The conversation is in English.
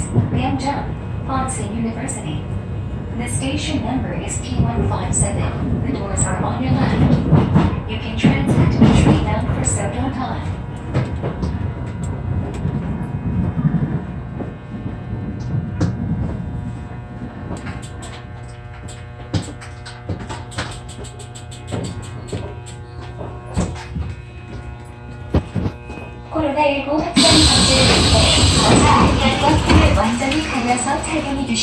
is Panjab, Ponson University. The station number is P157. The doors are on your left. You can transit the train down for several time. Kurwa 3階で見て